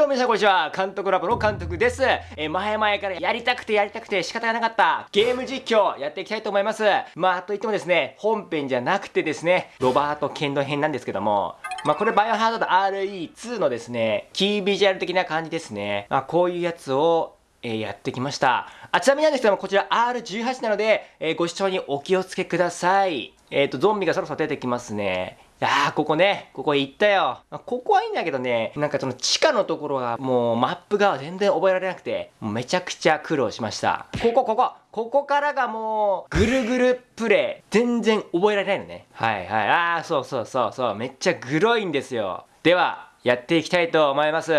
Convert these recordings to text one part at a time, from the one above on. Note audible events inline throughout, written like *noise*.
どうも皆さんこんにちは。監督ラボの監督です。えー、前々からやりたくてやりたくて仕方がなかったゲーム実況やっていきたいと思います。まあ、といってもですね、本編じゃなくてですね、ロバート・ケンド編なんですけども、まあ、これバイオハザード RE2 のですね、キービジュアル的な感じですね。まあ、こういうやつをえー、やってきました。あ、ちなみになんですけども、こちら R18 なので、えー、ご視聴にお気をつけください。えっ、ー、と、ゾンビがそろそろ出てきますね。いやー、ここね、ここ行ったよ。ここはいいんだけどね、なんかその地下のところがもうマップが全然覚えられなくて、めちゃくちゃ苦労しました。ここ、ここ、ここからがもう、ぐるぐるプレイ。全然覚えられないのね。はいはい。あー、そうそうそうそう。めっちゃグロいんですよ。では、やっていきたいと思います。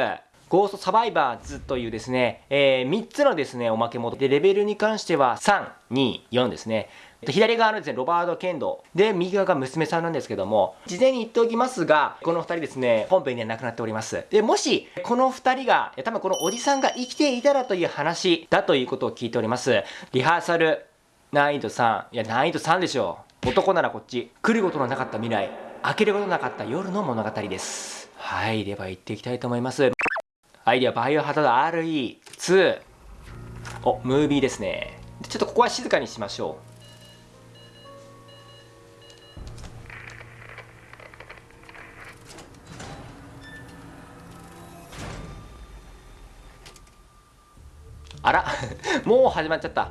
ゴーストサバイバーズというですね、えー、3つのですね、おまけモードで、レベルに関しては3、2、4ですね。左側のですね、ロバート・ケンド。で、右側が娘さんなんですけども、事前に言っておきますが、この2人ですね、本編には亡くなっております。で、もし、この2人が、多分このおじさんが生きていたらという話だということを聞いております。リハーサル、難易度3。いや、難易度3でしょう。男ならこっち。来ることのなかった未来。開けることのなかった夜の物語です。はい、では行っていきたいと思います。はい、ではバイオハザード RE2。お、ムービーですね。ちょっとここは静かにしましょう。あら *laughs* もう始まっちゃった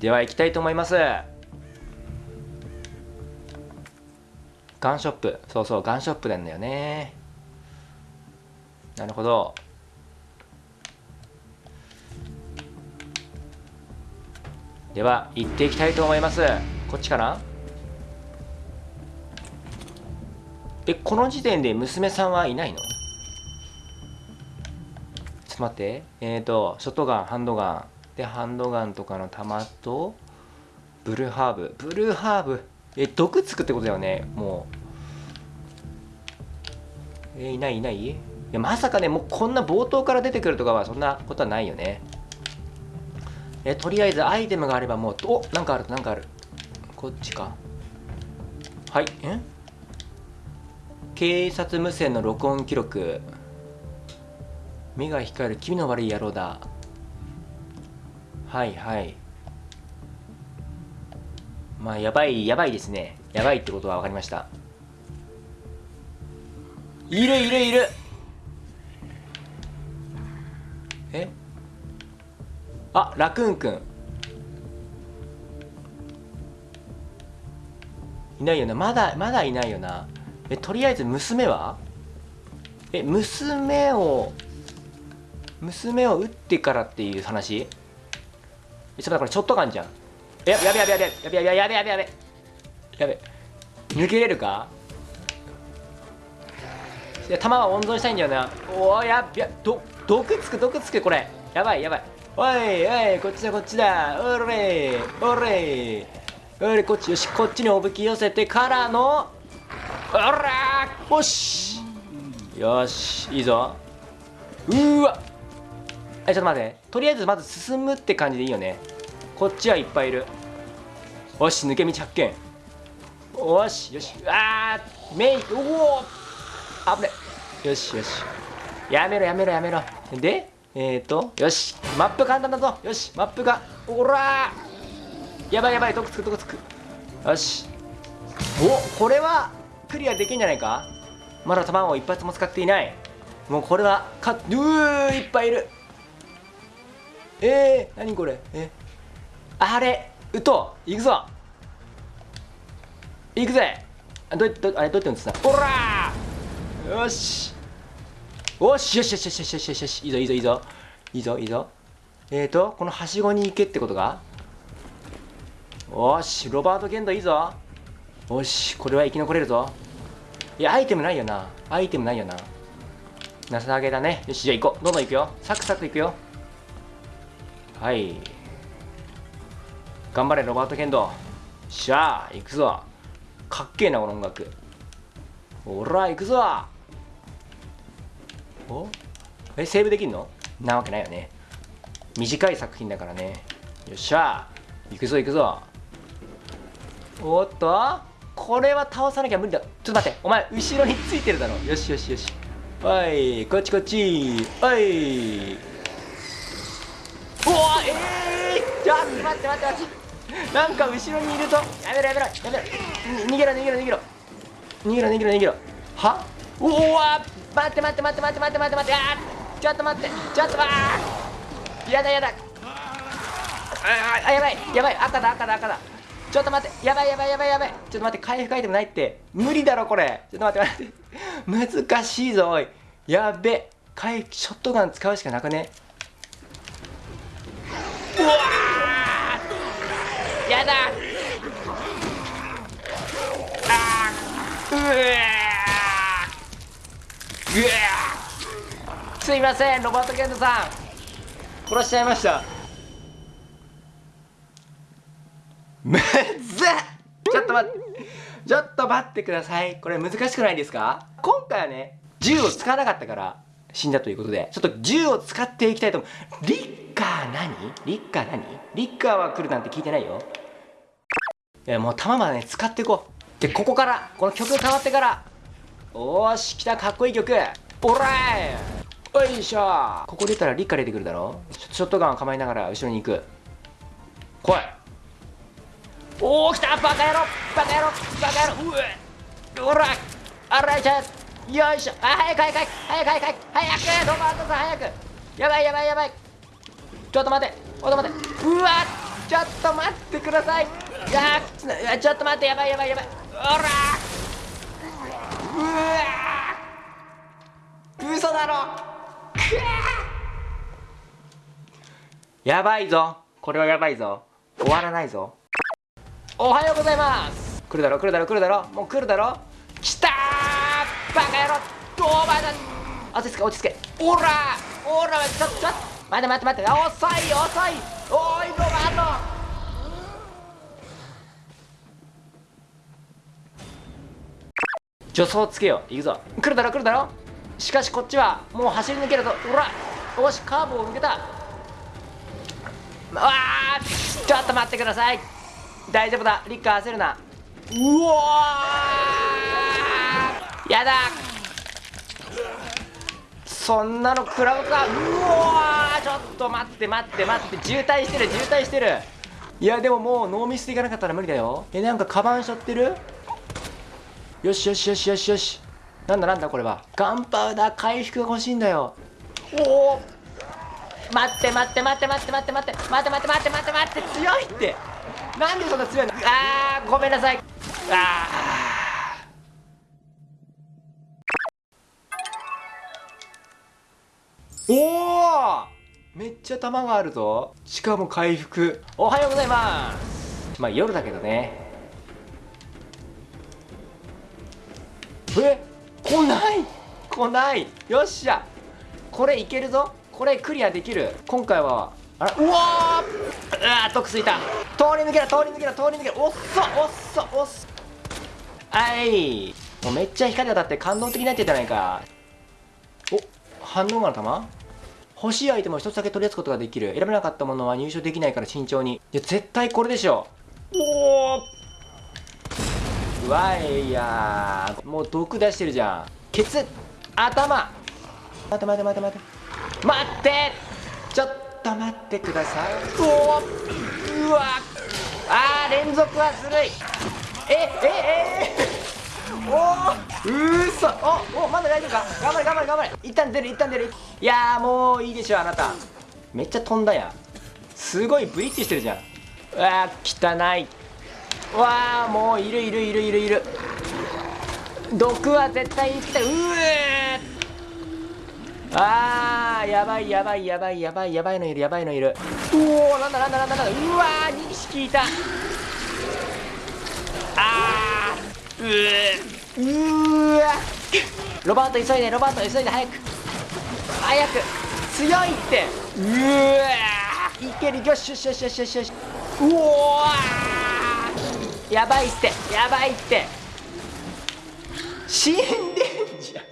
では行きたいと思いますガンショップ。そうそうガンショップなんだよね。なるほど。では行っていきたいと思います。こっちかな？えこの時点で娘さんはいないの？ちょっと待って。えっ、ー、とショットガンハンドガン。でハンドガンとかの弾とブルーハーブ。ブルーハーブ。え毒つくってことだよね。もう。えいないいない？いやまさかねもうこんな冒頭から出てくるとかはそんなことはないよね。えとりあえずアイテムがあればもうおなんかあるなんかある。こっちか。はい。え？警察無線の録音記録。目が光る。気味の悪い野郎だ。はいはい。まあやばいやばいですね。やばいってことは分かりました。いるいるいる。え？あラクーンくん。いないよな。まだまだいないよな。えとりあえず娘は？え娘を娘を撃ってからっていう話？えちょっと待ってこれショットガンじゃん。やべやべやべやべやべやべやべやべやべやべ。抜けれるか？いや弾は温存したいんだよな。おおやべど毒つく毒つくこれ。やばいやばい。おいおいこっちだこっちだ。おれおれ。おれこっちよしこっちにおぶき寄せてからのおらよし。よしいいぞ。うわ。えちょっと待ってとりあえずまず進むって感じでいいよね。こっちはいっぱいいる。よし抜け道発見。よしよし。あーメイクおお危ね。よしよし。やめろやめろやめろ。でえっ、ー、とよしマップ簡単だぞ。よしマップがおらやばいやばいどこつくどこつく。よし。おこれはクリアできんじゃないか？まだ弾を一発も使っていない。もうこれはかうーいっぱいいる。えー、何これ？え？あれうと行くぞ。行くぜ。あどどあれどうやって言うんですか？おらよし。よしよしよしよしよしよしよし。いいぞいいぞいいぞ。いいぞいいぞ。えーとこのはしごに行けってことかよしロバート・ケンドいいぞ。よしこれは生き残れるぞ。いやアイテムないよな。アイテムないよな。情けだね。よしじゃあ行こう。どんどん行くよ。サクサク行くよ。はい。頑張れロバート・ケンドしゃあ行くぞ。かっけえなこの音楽。ほら行くぞ。お？えセーブできんの？なわけないよね。短い作品だからね。よっしゃ。行くぞ行くぞ。おっと？これは倒さなきゃ無理だ。ちょっと待ってお前後ろについてるだろ。よしよしよし。おいこっちこっち。おい。うわえー、ちょっと待って待って待って。なんか後ろにいるぞやめろやめろやめろ。逃げろ逃げろ逃げろ。逃げろ逃げろ逃げろ。は？うわ待って待って待って待って待って待って待って。ちょっと待ってちょっとあやだやだ。あやばいやばい赤だ赤だ赤だ。ちょっと待ってやばいやばいやばいやばい。ちょっと待って回復アイテムないって。無理だろこれ。ちょっと待って待って。難しいぞおい。やべ回復ショットガン使うしかなくね？うわだ。うわうわすいませんロバート・ケントさん。殺しちゃいました。むずっ。ちょっと待ってちょっと待ってください。これ難しくないですか？今回はね銃を使わなかったから死んだということで。ちょっと銃を使っていきたいと思う。リッカー何？リッカー何？リッカーは来るなんて聞いてないよ。いやもう弾までね使っていこう。でここからこの曲変わってからおーし来たかっこいい曲。オライ！よいしょ！ここ出たらリッカ出てくるだろ？ショットガンを構えながら後ろに行く。来い！おお来た！バカ野郎！バカ野郎！バカ野郎！うえ！ほら！あらいちゃよいしょ！あ早く早く！早く早く！早く！早くロバートさん早く！やばいやばいやばい！ちょっと待って！ちょっと待って！うわっ！ちょっと待ってください。いやちょっと待ってやばいやばいやばい。ほら。うわ嘘だろ。やばいぞ。これはやばいぞ。終わらないぞ。おはようございます。来るだろ来るだろ来るだろ。もう来るだろ。来たー。バカ野郎。どうまだ落ち着け落ち着け。おらおらちょっと待って待って待って。遅い遅い。おいロバート助走つけよう。行くぞ。来るだろ来るだろ。しかしこっちはもう走り抜けるぞほらよしカーブを抜けた。うわあちょっと待ってください。大丈夫だ。リッカー焦るな。うわやだ。そんなの食らうか。うわちょっと待って待って待って。渋滞してる渋滞してる。いやでももうノーミスでいかなかったら無理だよ。えなんかカバンしょってる？よしよしよしよしよし。なんだなんだこれは。ガンパウダー回復が欲しいんだよ。おお待って待って待って待って待って待って待って待って待って待って待って強いって。なんでそんな強いの？あーごめんなさい。あー。おおめっちゃ弾があるぞ。しかも回復。おはようございます。まあ夜だけどねえ来ない？来ない。よっしゃ。これいけるぞ。これクリアできる。今回はあらうわー。うわー得ついた。通り抜けろ通り抜けろ通り抜けろ。おっそおっそおっそ。はい。もうめっちゃ光当たって感動的になってるじゃないか。お反応がの玉欲しいアイテムを一つだけ取り出すことができる。選べなかったものは入手できないから慎重に。いや絶対これでしょ。おおわいやもう毒出してるじゃん。ケツ頭。待て待て待て待て。待ってちょっと待ってください。おおうわあー連続はずるい。ええええ。おおうそおおまだ大丈夫か？頑張れ頑張れ頑張れ。一旦出る一旦出る。いやもういいでしょあなた。めっちゃ飛んだやん。すごいブリッジしてるじゃん。うわー汚い。うわーもういるいるいるいるいる。毒は絶対に来た。うえあーやばいやばいやばいやばいやばいのいるやばいのいる。うおーなんだなんだなんだなんだ。うわー2匹いた。あーうえうわロバート急いでロバート急いで早く。早く。強いって。うわいける。よしよしよしよしよしよし。うおー。やばいってやばいって。死んでんじゃん。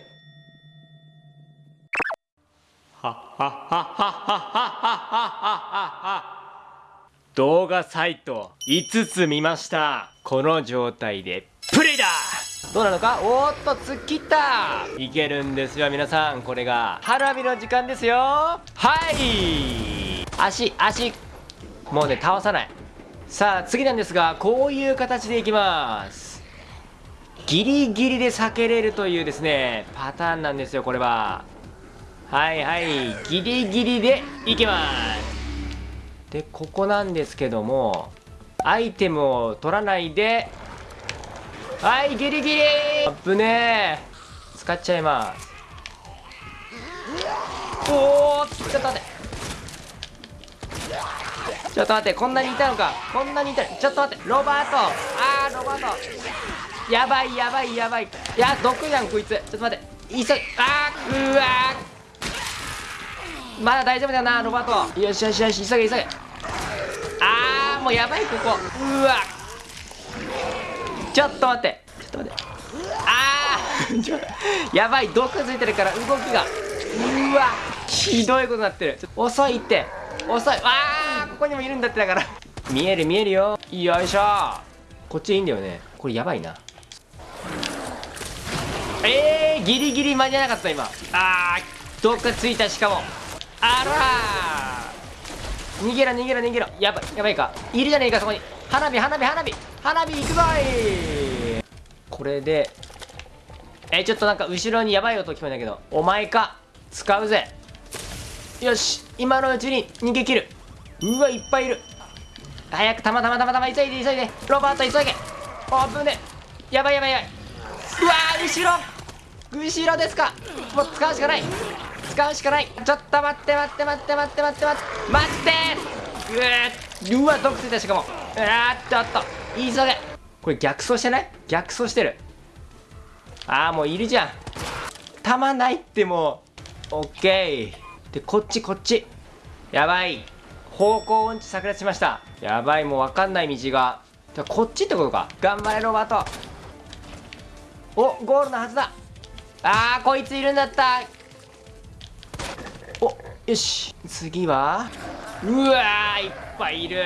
動画サイト5つ見ましたこの状態でプレどうなのかおーっと突っ切ったいけるんですよ皆さんこれが花火の時間ですよはい足足もうね倒さないさあ次なんですがこういう形でいきます。ギリギリで避けれるというですねパターンなんですよこれは。はいはいギリギリでいきます。でここなんですけどもアイテムを取らないではいギリギリ。アップね使っちゃいます。おおちょっと待って。ちょっと待ってこんなにいたのか。こんなにいたちょっと待ってロバート。あーロバート。やばいやばいやばい。いや毒じゃんこいつ。ちょっと待って。急いあーうわまだ大丈夫だよなロバート。よしよしよし。急げ急げ。あーもうやばいここ。うわ。ちょっと待って。ちょっと待って。あー。*laughs* やばい毒ついてるから動きが。うわ。ひどいことになってる。遅いって。遅い。あー。ここにもいるんだってだから。見える見えるよ。よいしょ。こっちいいんだよね。これやばいな。えー、ギリギリ間に合わなかった今。あー毒ついたしかも。あら逃げろ逃げろ逃げろ。やばいやばいか。いるじゃねえかそこに。花火花火花火。花火行くぞい。これで。えちょっとなんか後ろにやばい音聞こえたけど。お前か。使うぜ。よし今のうちに逃げ切るうわいっぱいいる。早くたまたまたまたま急いで急いで。ロバート急げオープンでやばいやばいやばい。うわ後ろ。後ろですか。もう使うしかない。使うしかない。ちょっと待って待って待って待って待って待って待って。うわ毒ついたしかも。うわーちょっと。急げ。これ逆走してない？逆走してる。ああもういるじゃん。弾ないってもう。オッケー。でこっちこっち。やばい。方向音痴炸裂しました。やばいもう分かんない道が。じゃこっちってことか。頑張れロバート。おゴールのはずだ。あーこいついるんだった。およし。次は？うわーいっぱいいる。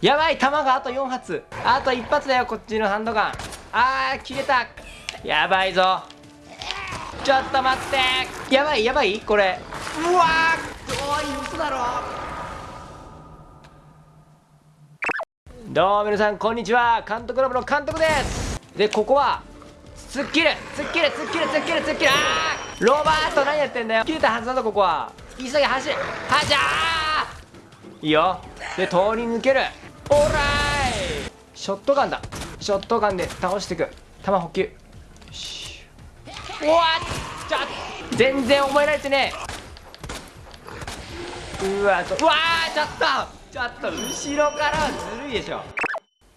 やばい弾があと4発。あと1発だよこっちのハンドガン。あー切れた。やばいぞ。ちょっと待って。やばいやばい？これ。うわーおい嘘だろ。どうも皆さんこんにちは。監督ラブの監督です。でここは突っ切る突っ切る突っ切る突っ切る突っ切るあーロバート何やってんだよ。切れたはずだぞここは。急げ走れはじゃーいいよ。で通り抜ける。オーライ。ショットガンだ。ショットガンで倒していく。弾補給よし。うわっちょ全然覚えられてねえ。うわちょうわーちょっとちょっと後ろからはずるいでしょ。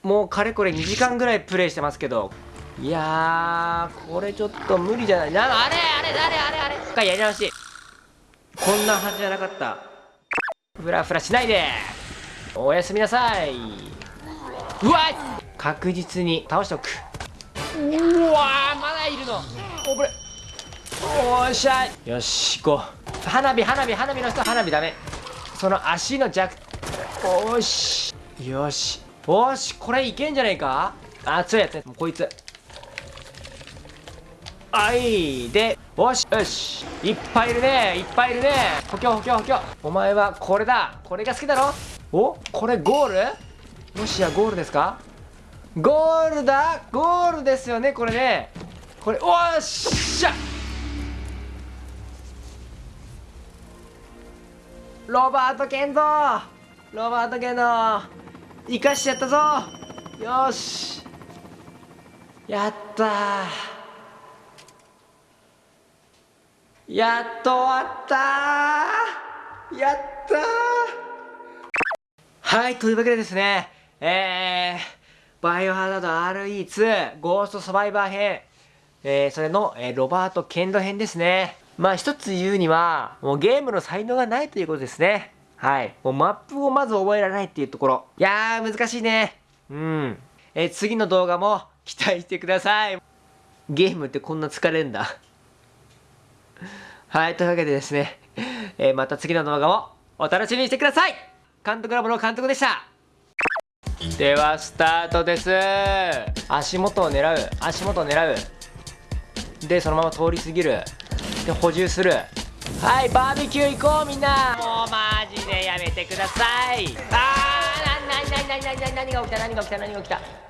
もうかれこれ2時間ぐらいプレイしてますけどいやこれちょっと無理じゃない。なあれあれあれあれあれ。一回やり直し。こんなはずじゃなかった。フラフラしないで。おやすみなさい。うわ確実に倒しておく。うわまだいるの。おぶれおっしゃよし行こう。花火花火花火の人花火ダメ。その足の弱おし。よし。おしこれいけんじゃねえか？あ強いやつもうこいつ。はいで。よしよし。いっぱいいるね。いっぱいいるね。補強補強補強。お前はこれだ。これが好きだろ？お？これゴール？もしやゴールですか？ゴールだ。ゴールですよねこれね。これおっしゃ！ロバート・ケンドロバート・ケンド生かしちゃったぞ。よし。やったやっと終わったやったはいというわけでですねえー、バイオハザード RE2 ゴーストサバイバー編。えー、それの、えー、ロバート・ケンド編ですね。まあ一つ言うには、もうゲームの才能がないということですね。はい。もうマップをまず覚えられないっていうところ。いやー、難しいね。うん。え、次の動画も期待してください。ゲームってこんな疲れるんだ。はい、というわけでですね、えー、また次の動画もお楽しみにしてください監督ラボの監督でしたではスタートです足元を狙う足元を狙うでそのまま通り過ぎるで補充する。はいバーベキュー行こうみんな。もうマジでやめてください。あーなななななな何が起きた何が起きた何が起きた。